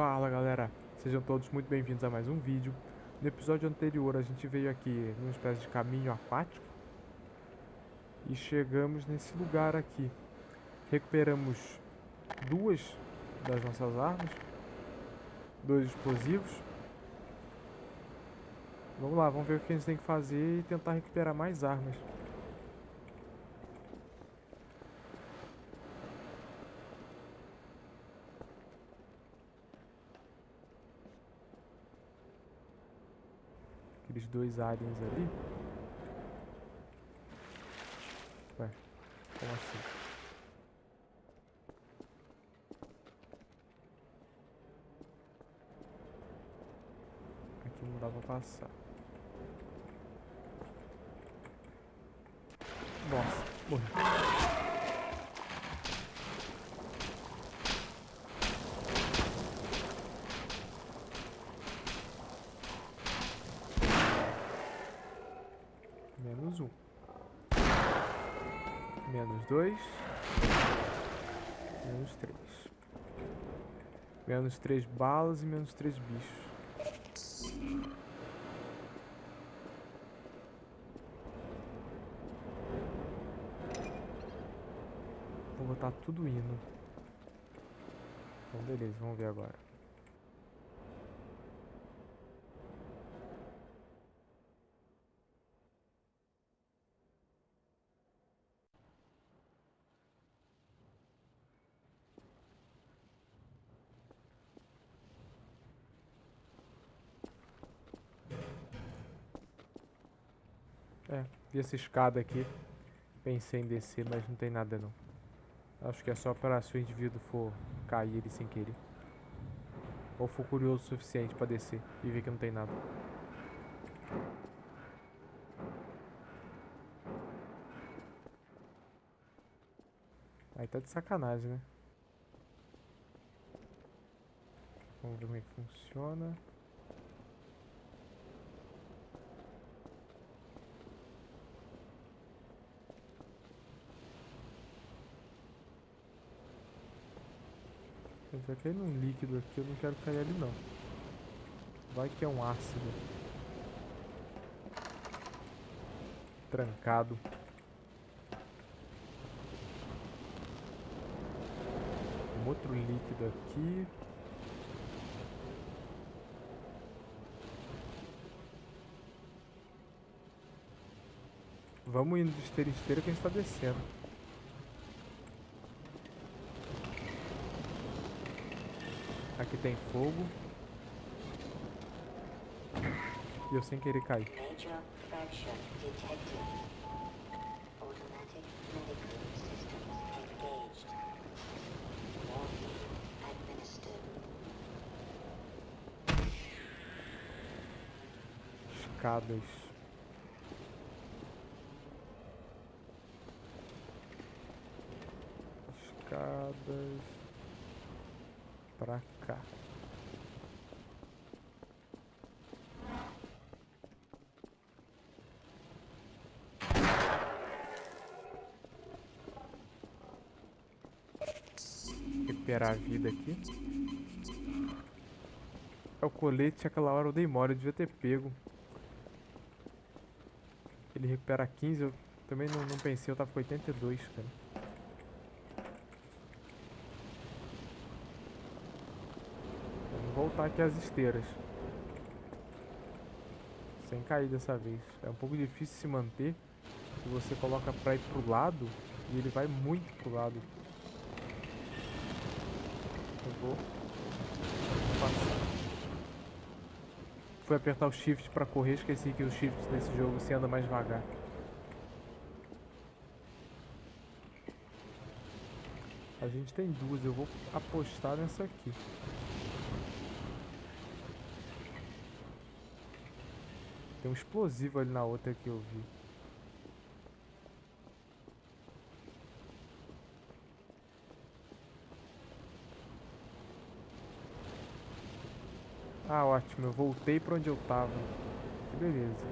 Fala galera, sejam todos muito bem-vindos a mais um vídeo. No episódio anterior a gente veio aqui numa espécie de caminho aquático e chegamos nesse lugar aqui. Recuperamos duas das nossas armas, dois explosivos. Vamos lá, vamos ver o que a gente tem que fazer e tentar recuperar mais armas. Aqueles dois aliens ali. Ué, como assim? Aqui não dá pra passar. Nossa, morri. Menos um. Menos dois. Menos três. Menos três balas e menos três bichos. Vou botar tudo indo. Então beleza, vamos ver agora. É, vi essa escada aqui. Pensei em descer, mas não tem nada não. Acho que é só para se o indivíduo for cair ele sem querer. Ou for curioso o suficiente para descer e ver que não tem nada. Aí tá de sacanagem, né? Vamos ver como é que funciona. Vai cair num líquido aqui, eu não quero cair ali não. Vai que é um ácido. Trancado. Um outro líquido aqui. Vamos indo de esteira em esteira que a gente tá descendo. Aqui tem fogo. E eu sem querer cair. Major fracture Pra cá. Recuperar a vida aqui. É o colete, aquela hora eu dei mole, eu devia ter pego. Ele recupera 15, eu também não, não pensei, eu tava com 82, cara. Vamos voltar aqui às esteiras. Sem cair dessa vez. É um pouco difícil se manter. Se você coloca pra ir pro lado, e ele vai muito pro lado. Eu vou. Fui apertar o shift pra correr, esqueci que o shift nesse jogo se anda mais devagar. A gente tem duas, eu vou apostar nessa aqui. Tem um explosivo ali na outra que eu vi. Ah, ótimo. Eu voltei pra onde eu tava. Que beleza.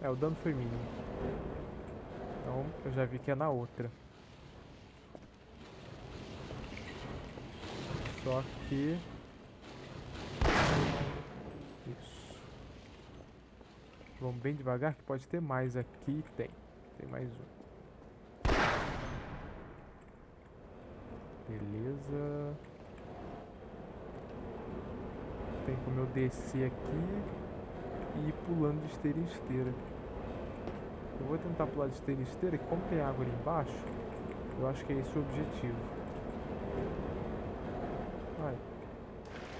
É, o dano foi mínimo. Então eu já vi que é na outra. Só que... Isso. Vamos bem devagar que pode ter mais aqui. Tem. Tem mais um. Beleza. Tem como eu descer aqui e ir pulando de esteira em esteira. Eu vou tentar pular de esteira esteira, que como tem água ali embaixo, eu acho que é esse o objetivo. Ai,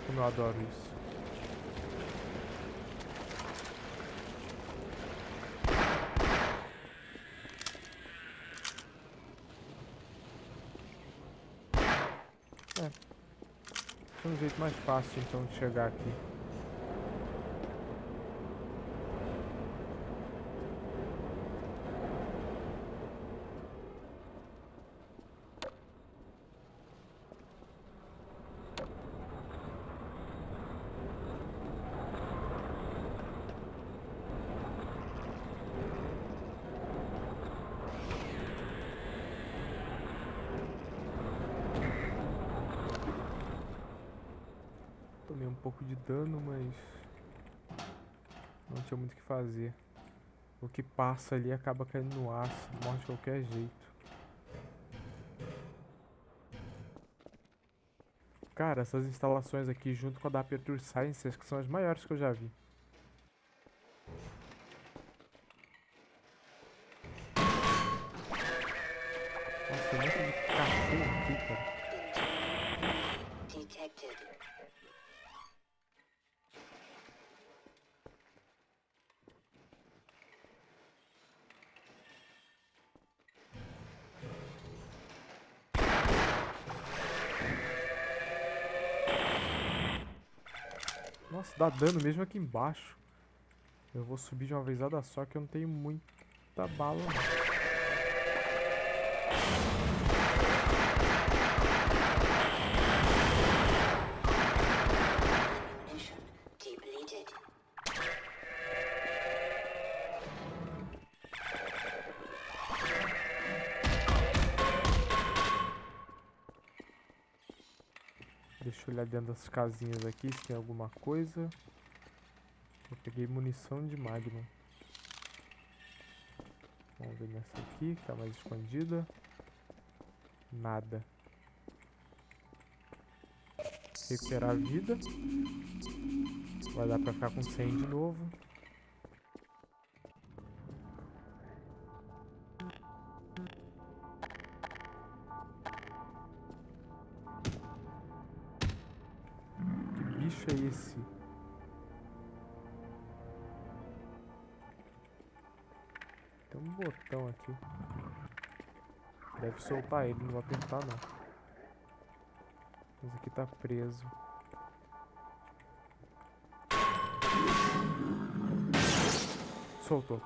como eu adoro isso. É. Tem um jeito mais fácil então de chegar aqui. Tomei um pouco de dano, mas não tinha muito o que fazer. O que passa ali acaba caindo no ácido, morre de qualquer jeito. Cara, essas instalações aqui junto com a da Aperture Science, acho que são as maiores que eu já vi. Dá dano mesmo aqui embaixo. Eu vou subir de uma vezada só que eu não tenho muita bala não. Dentro das casinhas aqui se tem alguma coisa. Eu peguei munição de Magnum. Vamos ver nessa aqui, que tá mais escondida. Nada. Recuperar a vida. Vai dar pra ficar com 100 de novo. Aqui. Deve soltar ele, não vou apertar não. Mas aqui tá preso. Soltou.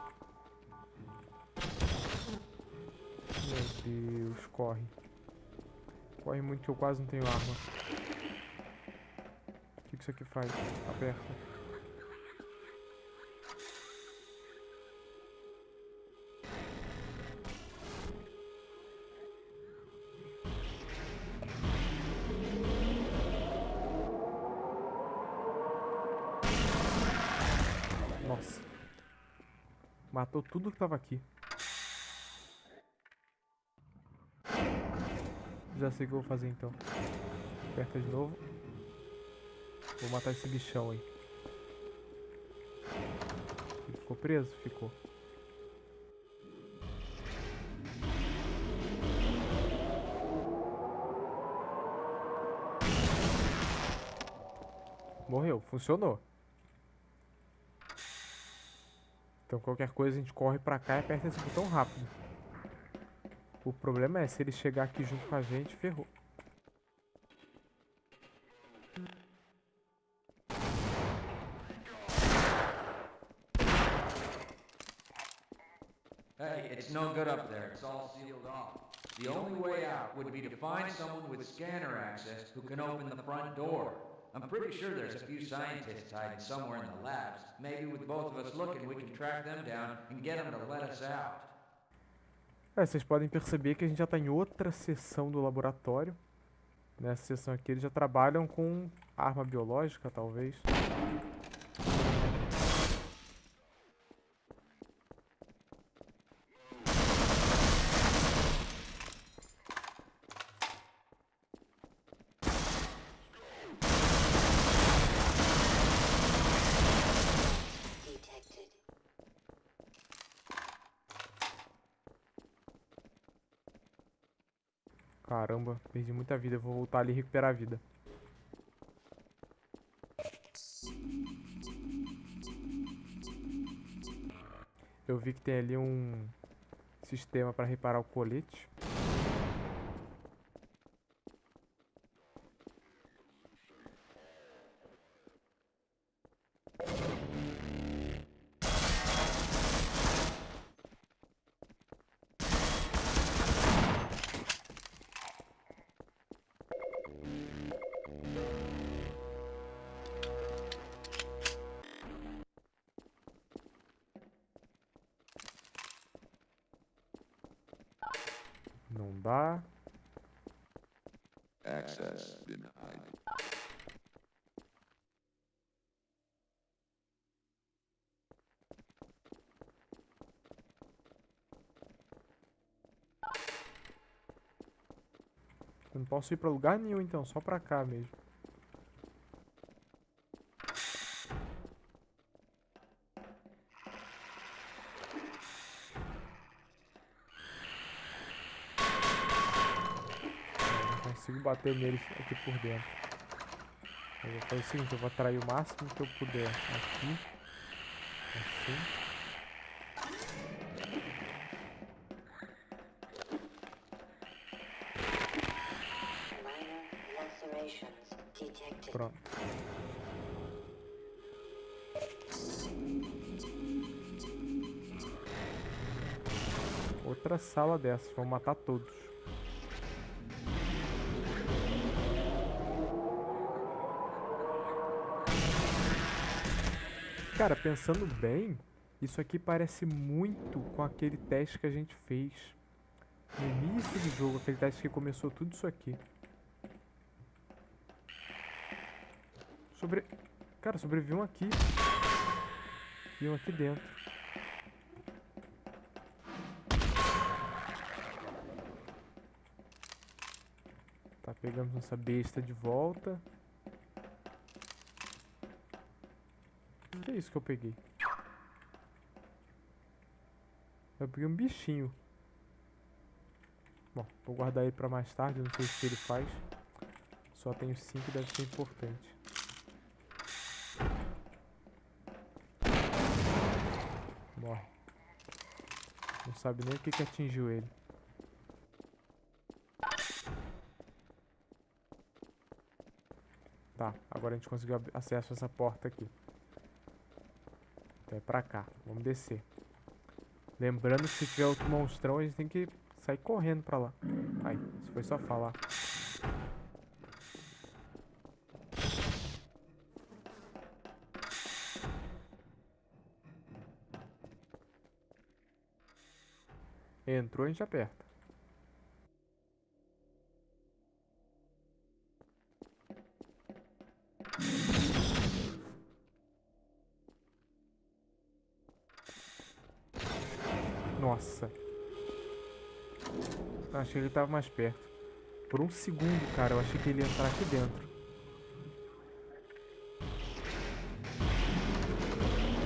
Meu Deus, corre. Corre muito que eu quase não tenho arma. O que, que isso aqui faz? Aperta. Matou tudo que tava aqui. Já sei o que eu vou fazer então. Aperta de novo. Vou matar esse bichão aí. Ele ficou preso? Ficou. Morreu, funcionou. Então qualquer coisa a gente corre pra cá e aperta esse botão rápido. O problema é se ele chegar aqui junto com a gente, ferrou. Hey, it's no good up there. It's all sealed off. The only way out would be to find someone with scanner access who can open the front door. I'm pretty sure there's a few scientists hiding somewhere in the labs. Maybe with both of us looking, we can track them down and get them to let us out. É, vocês podem perceber que a gente já está em outra seção do laboratório. Nessa seção aqui eles já trabalham com arma biológica, talvez. Caramba, perdi muita vida. Vou voltar ali e recuperar a vida. Eu vi que tem ali um sistema para reparar o colete. Dá. Access denied. Não posso ir pra lugar nenhum então, só pra cá mesmo. Consigo bater nele aqui por dentro. Eu vou fazer o seguinte, eu vou atrair o máximo que eu puder aqui. Assim. Pronto. Outra sala dessas, vão matar todos. Cara, pensando bem, isso aqui parece muito com aquele teste que a gente fez no início do jogo, aquele teste que começou tudo isso aqui. Sobre... Cara, sobreviviam aqui. E um aqui dentro. Tá, pegamos nossa besta de volta. Que é isso que eu peguei? Eu peguei um bichinho. Bom, vou guardar ele pra mais tarde, não sei o que ele faz. Só tenho 5, deve ser importante. Morre. Não sabe nem o que, que atingiu ele. Tá, agora a gente conseguiu acesso a essa porta aqui. Então é pra cá. Vamos descer. Lembrando que se tiver outro monstrão, a gente tem que sair correndo pra lá. Ai, isso foi só falar. Entrou, a gente aperta. Nossa. Achei que ele tava mais perto. Por um segundo, cara, eu achei que ele ia entrar aqui dentro.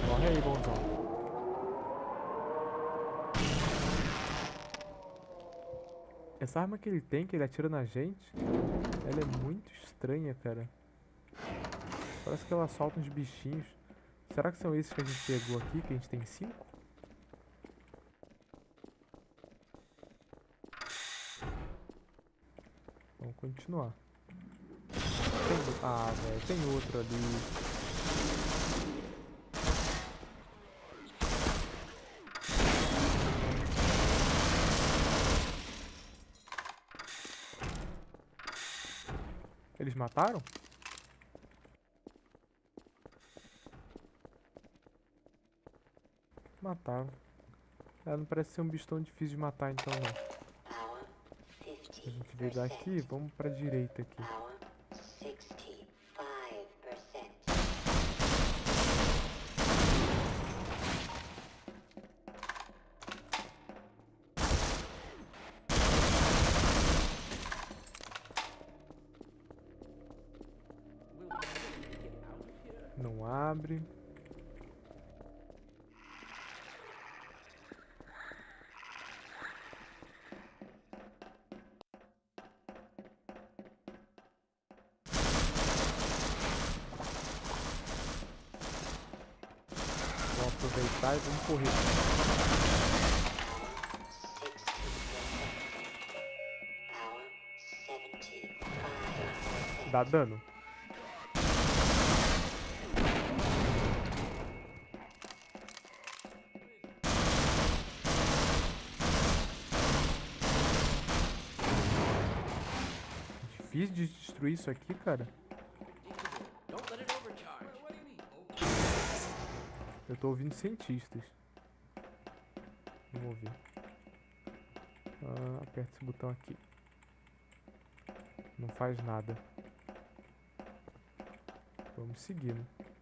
Morre aí, bonzão. Essa arma que ele tem, que ele atira na gente, ela é muito estranha, cara. Parece que ela solta uns bichinhos. Será que são esses que a gente pegou aqui, que a gente tem cinco? continuar. Tem... Ah, velho, tem outro ali. Eles mataram? Mataram. Ela não parece ser um bicho tão difícil de matar então não. A gente veio daqui, 50%. vamos pra direita aqui. E vamos correr. 60%. Power 75%. Dá dano. Difícil de destruir isso aqui, cara. Eu tô ouvindo cientistas. Vamos ouvir. Ah, aperta esse botão aqui. Não faz nada. Vamos seguindo. Esse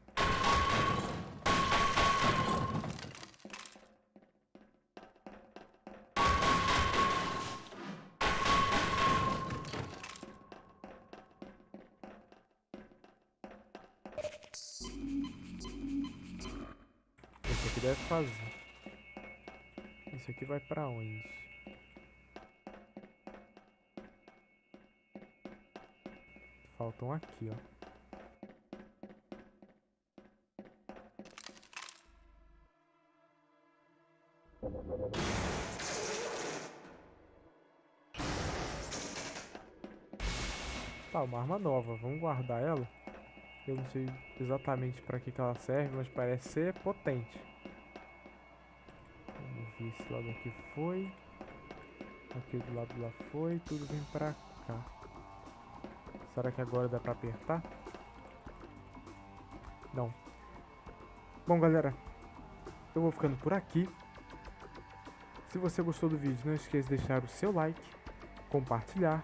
aqui deve fazer. Isso aqui vai pra onde? Faltam aqui, ó. Tá, uma arma nova. Vamos guardar ela. Eu não sei exatamente pra que, que ela serve, mas parece ser potente. Esse lado aqui foi. Aquele do lado lá foi. Tudo vem pra cá. Será que agora dá pra apertar? Não. Bom, galera. Eu vou ficando por aqui. Se você gostou do vídeo, não esqueça de deixar o seu like, compartilhar.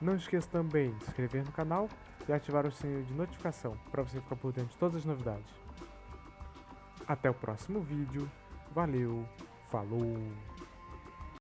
Não esqueça também de se inscrever no canal e ativar o sininho de notificação para você ficar por dentro de todas as novidades. Até o próximo vídeo. Valeu, falou!